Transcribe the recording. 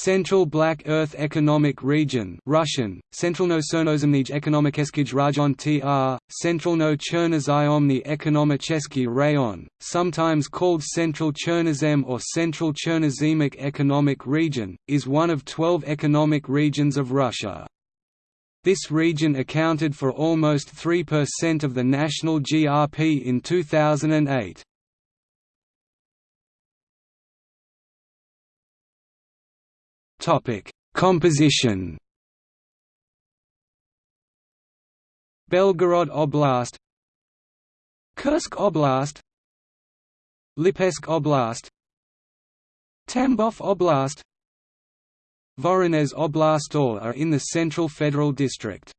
Central Black Earth Economic Region Russian, Centralno-Cernozemnij Ekonomikeskij Rajon tr, Centralno-Chernozemny Ekonomicheski Rayon, sometimes called Central Chernozem or Central Chernozemic Economic Region, is one of 12 economic regions of Russia. This region accounted for almost 3% of the national GRP in 2008. Topic: Composition. Belgorod Oblast, Kursk Oblast, Lipetsk Oblast, Tambov Oblast, Voronezh Oblast all are in the Central Federal District.